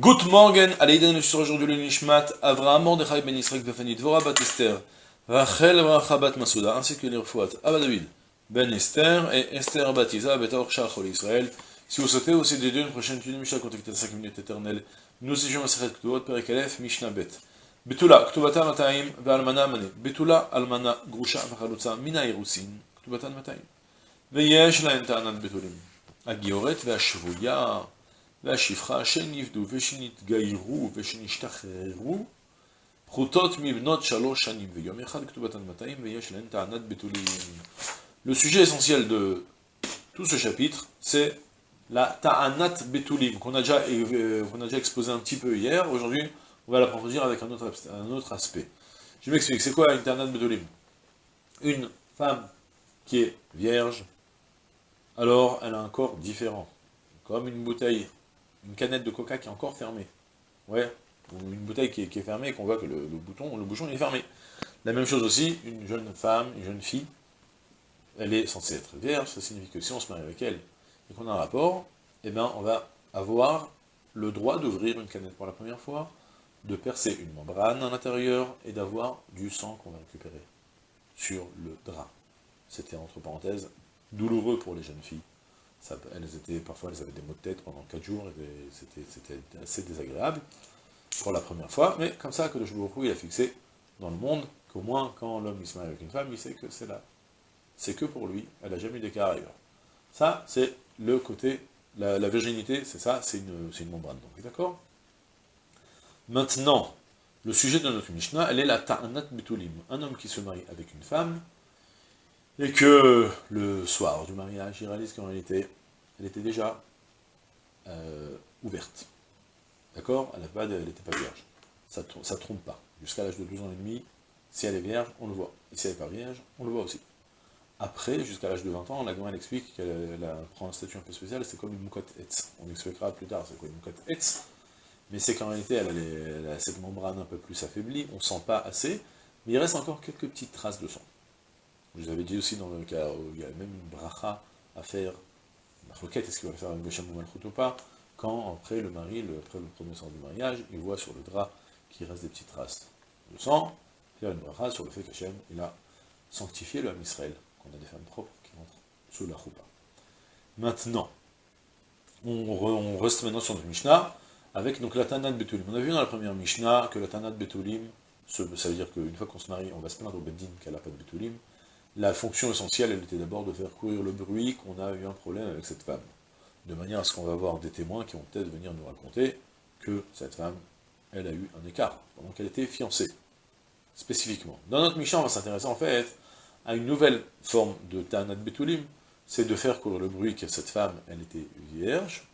Good morgen, Aleiden sur aujourd'hui le Nishmat, Avraham Mordechai ben Yisrael Vefani Dvora bat Esther, Rachel Bracha bat Masuda, ainsi que les refouat Abba David ben Esther et Esther bat Isa bet Orchach Israël. Si vous souhaitez aussi dédier une prochaine étude Mishnah contactez 5 minutes éternelles. Nous étions à Sechet Ktuvot, Perek Aleph, Mishnah Bet. Betula, Ktuvata Mataim, Ve'almana Mane. Betula, Almana, Grusha, Vachalutza, Mina Irusin, Ktuvata Mataim. ויש להן טענת בתולים. הגיורת והשבויה la chifra, Shenivdu, Veshinit Gaïrou, Veshinishtacherou, Prutot Mibnot Shalosh Shanim, Veyom Echad Ktubatan Mataim, Veyesh Len Ta'anat Betulim. Le sujet essentiel de tout ce chapitre, c'est la Ta'anat Betulim, qu'on a, déjà, euh, qu a déjà exposé un petit peu hier. Aujourd'hui, on va l'approfondir avec un autre, un autre aspect. Je m'explique, c'est quoi une Ta'anat Betulim Une femme qui est vierge, alors elle a un corps différent, comme une bouteille une canette de coca qui est encore fermée. Ouais, ou une bouteille qui est, fermée et qu'on voit que le, le, bouton, le bouchon est fermé. La même chose aussi, une jeune femme, une jeune fille, elle est censée être vierge, ça signifie que si on se marie avec elle et qu'on a un rapport, eh bien on va avoir le droit d'ouvrir une canette pour la première fois, de percer une membrane à l'intérieur et d'avoir du sang qu'on va récupérer sur le drap. C'était entre parenthèses douloureux pour les jeunes filles. Elles étaient, parfois, elles avaient des maux de tête pendant 4 jours, c'était assez désagréable pour la première fois, mais comme ça que le Joubourou, il a fixé dans le monde qu'au moins, quand l'homme se marie avec une femme, il sait que c'est là. C'est que pour lui, elle n'a jamais eu d'écart ailleurs. Ça, c'est le côté, la, virginité, c'est ça, c'est une, membrane, d'accord? Maintenant, le sujet de notre Mishnah, elle est la ta'anat betulim. Un homme qui se marie avec une femme, et que le soir du mariage, il réalise qu'en réalité, elle était déjà euh, ouverte. D'accord? Elle n'était pas vierge. Ça ne trompe pas. Jusqu'à l'âge de 12 ans et demi, si elle est vierge, on le voit. Et si elle n'est pas vierge, on le voit aussi. Après, jusqu'à l'âge de 20 ans, la elle explique qu'elle prend un statut un peu spécial, c'est comme une moukotte etz. On expliquera plus tard c'est quoi une moukotte etz. Mais c'est qu'en réalité, elle a, elle a, cette membrane un peu plus affaiblie, on ne sent pas assez, mais il reste encore quelques petites traces de sang. Vous avais dit aussi dans le cas où il y a même une bracha à faire, la requête, est-ce qu'il va faire un Gosham ou pas, quand après le mari, après le premier sang du mariage, il voit sur le drap qu'il reste des petites traces de sang, faire une bracha sur le fait qu'Hachem, il a sanctifié le Ham Israël, qu'on a des femmes propres qui entrent sous la choupa. Maintenant, on, re, on, reste maintenant sur le Mishnah, avec donc la Tanat Betulim. On a vu dans la première Mishnah que la Tanat Betulim, ça veut dire qu'une fois qu'on se marie, on va se plaindre au Beddin qu'elle n'a pas de Betulim, la fonction essentielle, elle était d'abord de faire courir le bruit qu'on a eu un problème avec cette femme. De manière à ce qu'on va avoir des témoins qui vont peut-être venir nous raconter que cette femme, elle a eu un écart, pendant qu'elle était fiancée, spécifiquement. Dans notre Mishnah, on va s'intéresser en fait à une nouvelle forme de Ta'anat Betulim, c'est de faire courir le bruit que cette femme, elle était vierge.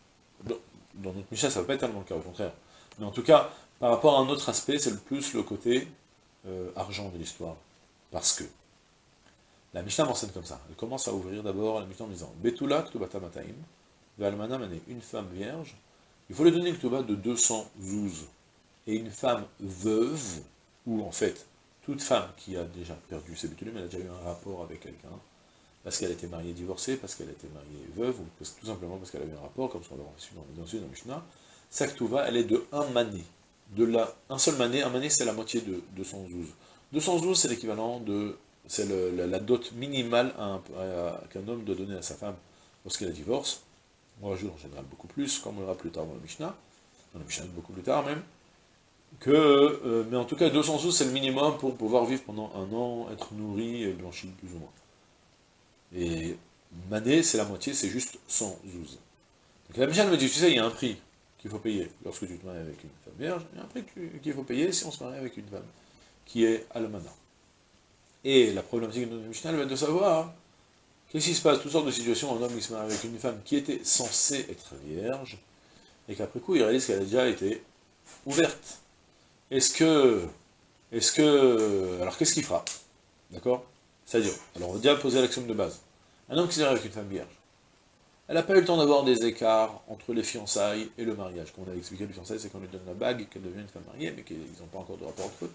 Dans notre Mishnah, ça ne va pas être tellement le cas, au contraire. Mais en tout cas, par rapport à un autre aspect, c'est le plus le côté euh, argent de l'histoire. Parce que la Mishnah m'enseigne comme ça. Elle commence à ouvrir d'abord la Mishnah en disant Betula ktubata mataim, ve'almana mané, une femme vierge, il faut lui donner une ktuba de 200 zouz. Et une femme veuve, ou en fait, toute femme qui a déjà perdu ses betulim, elle a déjà eu un rapport avec quelqu'un, parce qu'elle était mariée divorcée, parce qu'elle était mariée veuve, ou tout simplement parce qu'elle avait un rapport, comme ce qu'on l'a reçu dans, dans, Mishnah, sa ktuba, elle est de un mané. De la, un seul mané, un mané c'est la moitié de 200 zouz. 200 zouz c'est l'équivalent de c'est la, la, dot minimale qu'un homme doit donner à sa femme lorsqu'elle divorce. On rajoute en général beaucoup plus, comme on verra plus tard dans le Mishnah, dans le Mishnah beaucoup plus tard même, que, euh, mais en tout cas 200 sous c'est le minimum pour pouvoir vivre pendant un an, être nourri et blanchi plus ou moins. Et mané, c'est la moitié, c'est juste 100 zouz. Donc la Mishnah me dit, tu sais, il y a un prix qu'il faut payer lorsque tu te maries avec une femme vierge, il y a un prix qu'il faut payer si on se marie avec une femme qui est almana. Et la problématique de notre Mishnah, va être de savoir qu'est-ce qui se passe, toutes sortes de situations, un homme qui se marie avec une femme qui était censée être vierge, et qu'après coup, il réalise qu'elle a déjà été ouverte. Est-ce que... Est-ce que... Alors, qu'est-ce qu'il fera? D'accord? C'est-à-dire, alors on va déjà poser l'action de base. Un homme qui se marie avec une femme vierge, elle n'a pas eu le temps d'avoir des écarts entre les fiançailles et le mariage. Comme on avait expliqué, le fiançailles, c'est qu'on lui donne la bague et qu'elle devient une femme mariée, mais qu'ils n'ont pas encore de rapport entre eux.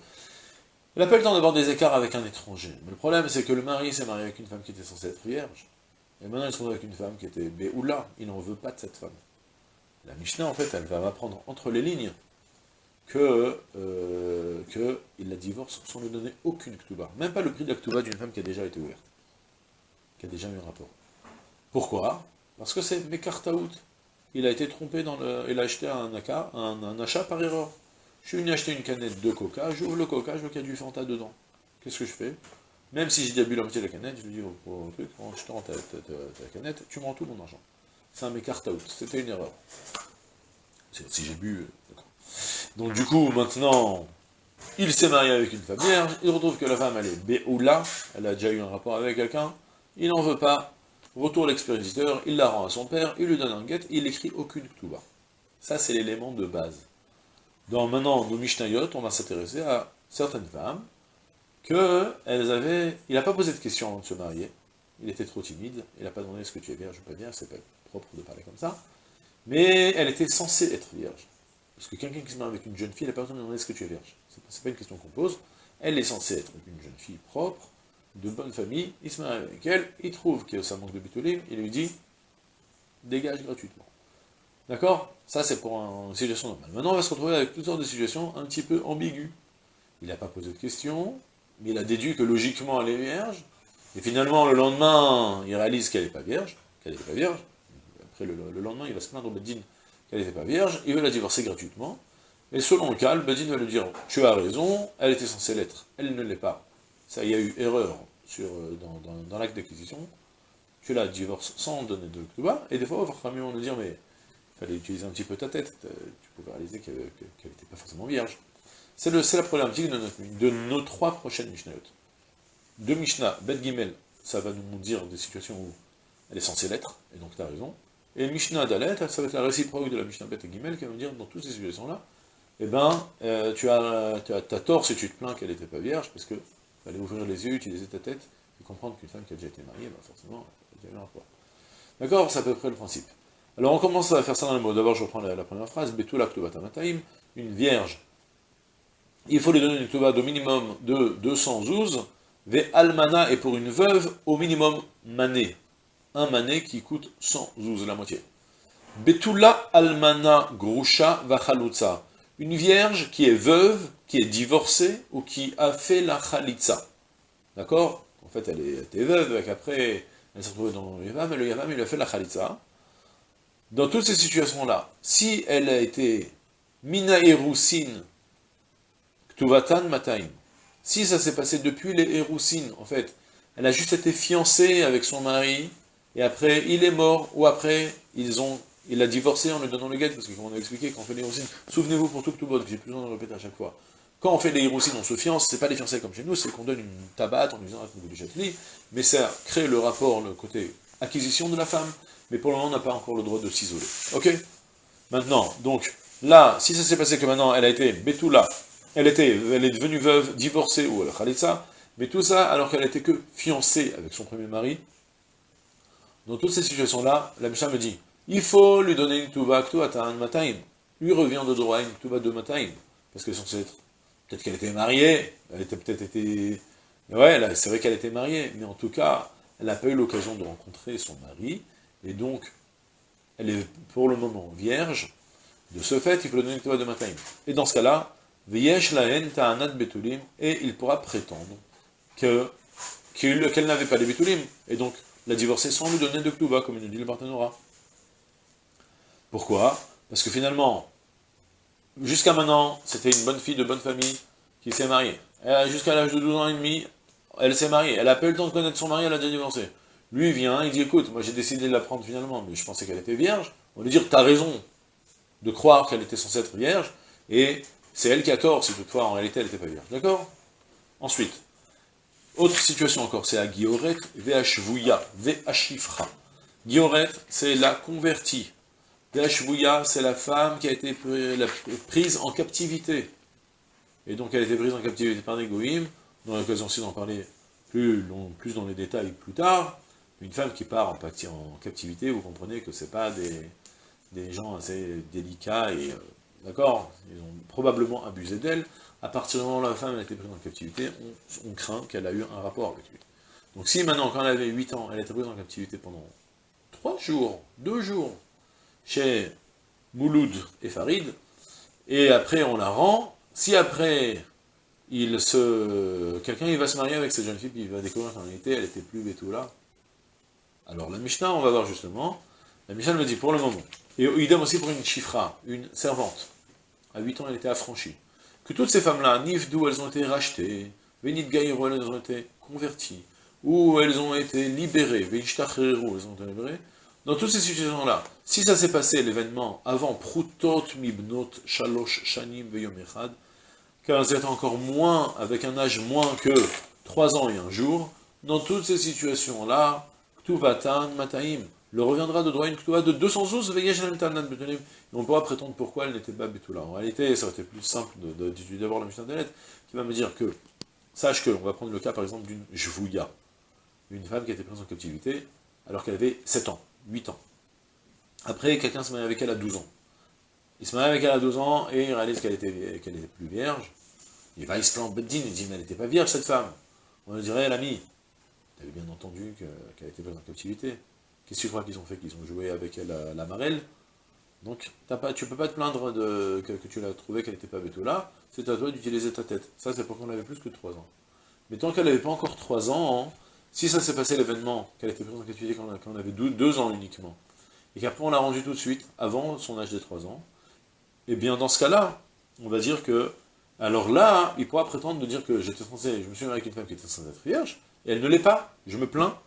Elle n'a pas le temps d'avoir des écarts avec un étranger. Mais le problème, c'est que le mari s'est marié avec une femme qui était censée être vierge. Et maintenant, il se retrouve avec une femme qui était béoula. Il n'en veut pas de cette femme. La Mishnah, en fait, elle va m'apprendre entre les lignes que, euh, que il la divorce sans lui donner aucune ktuba. Même pas le prix de la ktuba d'une femme qui a déjà été ouverte, qui a déjà eu un rapport. Pourquoi? Parce que c'est Mekartaout. Il a été trompé dans le... Il a acheté un, un, achat par erreur. Je suis venu acheter une canette de coca, j'ouvre le coca, je vois qu'il y a du Fanta dedans. Qu'est-ce que je fais? Même si j'ai déjà bu la moitié de la canette, je lui dis au, truc, en jetant ta, canette, tu me rends tout mon argent. C'est un Mekartaout, c'était une erreur. Si j'ai bu, d'accord. Donc du coup, maintenant, il s'est marié avec une femme vierge, il retrouve que la femme, elle est Béoula, elle a déjà eu un rapport avec quelqu'un, il n'en veut pas, retour l'expéditeur, il la rend à son père, il lui donne un guet, il écrit aucune ktuba. Ça, c'est l'élément de base. Dans maintenant nos Mishnayot, on va s'intéresser à certaines femmes, que elles avaient... Il n'a pas posé de question avant de se marier, il était trop timide, il n'a pas demandé est-ce que tu es vierge ou pas vierge, c'est pas propre de parler comme ça, mais elle était censée être vierge. Parce que quelqu'un qui se marie avec une jeune fille, la personne demande est-ce que tu es vierge. C'est pas une question qu'on pose. Elle est censée être une jeune fille propre, de bonne famille, il se marie avec elle, il trouve que ça manque de bitulim, il lui dit dégage gratuitement. D'accord? Ça c'est pour une situation normale. Maintenant on va se retrouver avec toutes sortes de situations un petit peu ambiguës. Il n'a pas posé de questions, mais il a déduit que logiquement elle est vierge, et finalement le lendemain il réalise qu'elle n'est pas vierge, qu'elle n'est pas vierge, après le, lendemain il va se plaindre au Bedin qu'elle n'était pas vierge, il veut la divorcer gratuitement, et selon le cas, le Bedin va lui dire, tu as raison, elle était censée l'être, elle ne l'est pas. Ça, il y a eu erreur euh, dans, l'acte d'acquisition, tu la divorces sans donner de bas, et des fois, on va nous dire, mais fallait utiliser un petit peu ta tête, tu pouvais réaliser qu'elle n'était pas forcément vierge. C'est la problématique de, nos trois prochaines Mishnayot. De Mishnah, Bet Gimel, ça va nous dire des situations où elle est censée l'être, et donc tu as raison. Et Mishnah Dalet, ça va être la réciproque de la Mishnah Bet Gimel, qui va nous dire, dans toutes ces situations-là, eh ben, euh, tu, as, tu as, tort si tu te plains qu'elle n'était pas vierge, parce que fallait ouvrir les yeux, utiliser ta tête, et comprendre qu'une femme qui a déjà été mariée, bah forcément, elle a déjà eu un rapport. D'accord C'est à peu près le principe. Alors on commence à faire ça dans les mots. D'abord, je reprends la, première phrase, Betul Mataim, une vierge. Il faut lui donner une ktouba au minimum de 212, Ve almana, et pour une veuve, au minimum mané. Un mané qui coûte 100 zouz, la moitié. Betula almana grusha vachalutza une vierge qui est veuve, qui est divorcée, ou qui a fait la chalitza. D'accord? En fait, elle était veuve, et qu'après, elle s'est retrouvée dans le yavam, et le yavam, il a fait la chalitza. Dans toutes ces situations-là, si elle a été mina erusin, ktuvatan mataim, si ça s'est passé depuis les erusin, en fait, elle a juste été fiancée avec son mari, et après, il est mort, ou après, ils ont il a divorcé en lui donnant le guet, parce que comme on a expliqué, quand on fait les hirousines, souvenez-vous pour tout que j'ai plus besoin de répéter à chaque fois. Quand on fait les hirousines, on se fiance, c'est pas les fiançailles comme chez nous, c'est qu'on donne une tabate en disant un du mais ça crée le rapport, le côté acquisition de la femme, mais pour le moment, on n'a pas encore le droit de s'isoler. Ok? Maintenant, donc, là, si ça s'est passé que maintenant, elle a été Betula, elle, était, elle est devenue veuve, divorcée, ou elle Khalitsa, mais tout ça alors qu'elle était que fiancée avec son premier mari, dans toutes ces situations-là, la Mishnah me dit, il faut lui donner une tuba un mataim. Lui revient de droit une tuba de mataim. Parce que censé être. Peut-être qu'elle était mariée, elle était peut-être été. Ouais, c'est vrai qu'elle était mariée, mais en tout cas, elle n'a pas eu l'occasion de rencontrer son mari, et donc, elle est pour le moment vierge. De ce fait, il faut lui donner une tuba de mataim. Et dans ce cas-là, laen ta'anat betulim, et il pourra prétendre que qu'elle n'avait pas de betulim, et donc la divorcer sans lui donner de tuba, comme il nous dit le partenariat. Pourquoi? Parce que finalement, jusqu'à maintenant, c'était une bonne fille de bonne famille qui s'est mariée. Jusqu'à l'âge de 12 ans et demi, elle s'est mariée. Elle n'a pas eu le temps de connaître son mari, elle a déjà divorcé. Lui, vient, il dit, écoute, moi j'ai décidé de la prendre finalement, mais je pensais qu'elle était vierge. On lui dit, as raison de croire qu'elle était censée être vierge, et c'est elle qui a tort, si toutefois en réalité elle n'était pas vierge. D'accord? Ensuite, autre situation encore, c'est à Gioret VHVouya, VHifra. Gioret, c'est la convertie. Dashvouya, c'est la femme qui a été prise en captivité. Et donc elle a été prise en captivité par des goïms, on aura l'occasion aussi d'en parler plus, plus dans les détails plus tard. Une femme qui part en, captivité, vous comprenez que ce pas des, gens assez délicats et... Euh, d'accord Ils ont probablement abusé d'elle. À partir du moment où la femme a été prise en captivité, on, craint qu'elle a eu un rapport avec lui. Donc si maintenant, quand elle avait 8 ans, elle a été prise en captivité pendant 3 jours, 2 jours, chez Mouloud et Farid, et après on la rend, si après il se... quelqu'un il va se marier avec cette jeune fille, puis il va découvrir qu'en réalité elle était plus là. Alors la Mishnah, on va voir justement, la Mishnah me dit pour le moment, et idem aussi pour une chifra, une servante, à 8 ans elle était affranchie, que toutes ces femmes-là, d'où elles ont été rachetées, Venit elles ont été converties, ou elles ont été libérées, elles ont été libérées, dans toutes ces situations-là, si ça s'est passé, l'événement, avant Prutot Mibnot Shalosh Shanim Veyom Echad, car elles étaient encore moins, avec un âge moins que 3 ans et un jour, dans toutes ces situations-là, Mataim, le reviendra de droit une de 212 et on pourra prétendre pourquoi elle n'était pas Betula. En réalité, ça aurait été plus simple d'étudier d'abord la Mishnah lettres, qui va me dire que, sache que, on va prendre le cas par exemple d'une Jvouya, une femme qui a été prise en captivité, alors qu'elle avait 7 ans. 8 ans. Après, quelqu'un se marie avec elle à 12 ans. Il se marie avec elle à 12 ans et il réalise qu'elle était, plus vierge. Il va, il se plaint Beddin, il dit, mais elle n'était pas vierge cette femme. On lui dirait, l'ami, tu avais bien entendu qu'elle était pas en captivité. Qu'est-ce que tu crois qu'ils ont fait Qu'ils ont joué avec elle à la marelle? Donc, pas, tu peux pas te plaindre que, tu l'as trouvé qu'elle n'était pas là. c'est à toi d'utiliser ta tête. Ça, c'est pour qu'on avait plus que 3 ans. Mais tant qu'elle n'avait pas encore 3 ans, si ça s'est passé l'événement, qu'elle était prise en captivité quand on avait 2 ans uniquement, et qu'après on l'a rendu tout de suite, avant son âge des 3 ans, eh bien dans ce cas-là, on va dire que, alors là, il pourra prétendre de dire que j'étais censé, je me suis marié avec une femme qui était censée être vierge, elle ne l'est pas, je me plains,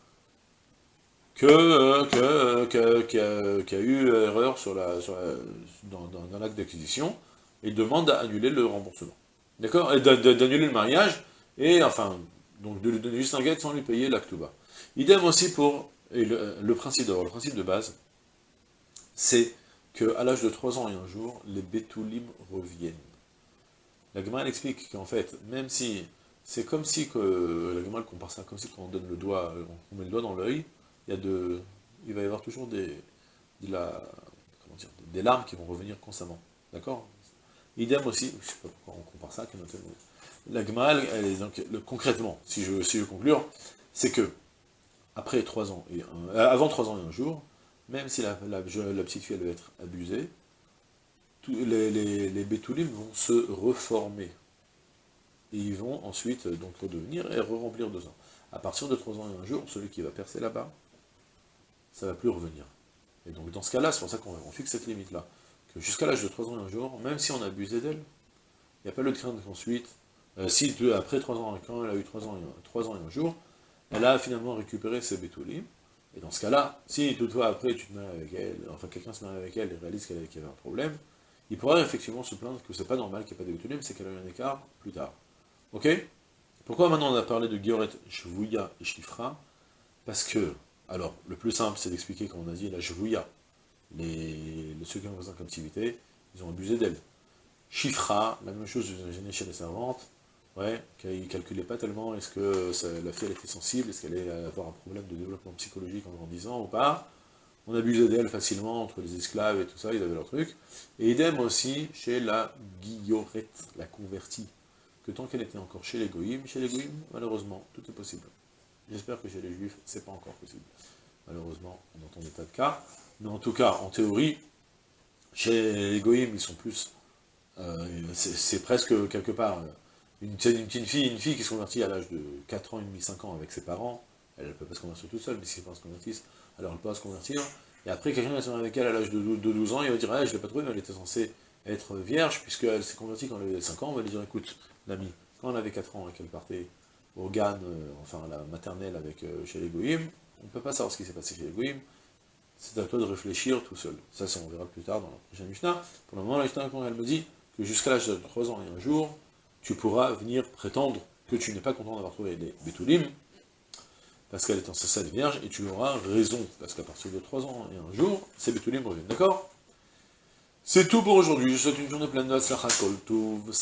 que, euh, que, euh, qu'il y, a eu erreur dans, l'acte d'acquisition, et demande à annuler le remboursement. D'accord? Et d'annuler le mariage, et enfin, donc de lui donner juste un guet sans lui payer l'actuba. Idem aussi pour le, principe d'or, le principe de base, c'est qu'à l'âge de 3 ans et un jour, les bétoulim reviennent. La Gemara explique qu'en fait, même si, c'est comme si, que, la Gemara compare ça comme si quand on donne le doigt, on met le doigt dans l'œil, il y a de, il va y avoir toujours des, larmes qui vont revenir constamment. D'accord? Idem aussi, je sais pas pourquoi on compare ça, la donc, concrètement, si je, si je conclure, c'est que, après 3 ans, et euh, avant 3 ans et un jour, même si la, petite fille va être abusée, les, les, les bétoulim vont se reformer. Et ils vont ensuite donc redevenir et re-remplir deux ans. À partir de 3 ans et un jour, celui qui va percer là-bas, ça ne va plus revenir. Et donc dans ce cas-là, c'est pour ça qu'on fixe cette limite-là. Que jusqu'à l'âge de 3 ans et un jour, même si on a abusé d'elle, il n'y a pas le crainte qu'ensuite, euh, si après 3 ans, quand elle a eu 3 ans, 3 ans et un jour, elle a finalement récupéré ses bétoulis, et dans ce cas-là, si toutefois après tu te maries avec elle, enfin quelqu'un se marie avec elle et réalise qu'elle avait un problème, il pourrait effectivement se plaindre que c'est pas normal qu'il n'y ait pas de bétoulim, c'est qu'elle a eu un écart plus tard. Ok? Pourquoi maintenant on a parlé de Gioret, Shvouya et Shifra? Parce que, alors, le plus simple c'est d'expliquer, comme on a dit, la Shvouya, les, ceux qui ont en captivité, ils ont abusé d'elle. Shifra, la même chose gêné chez les servantes, Ouais, ne calculait pas tellement, est-ce que la fille elle était sensible, est-ce qu'elle allait avoir un problème de développement psychologique en grandissant ou pas? On abusait d'elle facilement entre les esclaves et tout ça, ils avaient leur truc. Et idem aussi chez la guillorette, la convertie, que tant qu'elle était encore chez les goïms, chez les goïms, malheureusement, tout est possible. J'espère que chez les juifs, c'est pas encore possible. Malheureusement, on entend des tas de cas. Mais en tout cas, en théorie, chez les goïms, ils sont plus... Euh, c'est presque quelque part... Euh, une, petite fille, une fille qui se convertit à l'âge de 4 ans et demi, 5 ans avec ses parents, elle ne peut pas se convertir toute seule, mais si ses parents se convertissent, alors elle peut se convertir, et après quelqu'un va se avec elle à l'âge de, 12 ans, il va dire, ah, je ne l'ai pas trouvée, mais elle était censée être vierge, puisqu'elle s'est convertie quand elle avait 5 ans, on va lui dire, écoute, l'ami, quand elle avait 4 ans et qu'elle partait au GAN, euh, enfin la maternelle avec, euh, chez les Goïm, on ne peut pas savoir ce qui s'est passé chez les c'est à toi de réfléchir tout seul. Ça, ça on verra plus tard dans la prochaine Mishnah. Pour le moment, la Mishnah, elle me dit que jusqu'à l'âge de 3 ans et un jour, tu pourras venir prétendre que tu n'es pas content d'avoir trouvé les Bétoulim, parce qu'elle est en de vierge, et tu auras raison, parce qu'à partir de 3 ans et un jour, ces Bétoulim reviennent, d'accord? C'est tout pour aujourd'hui, je souhaite une journée pleine de Kol Tov,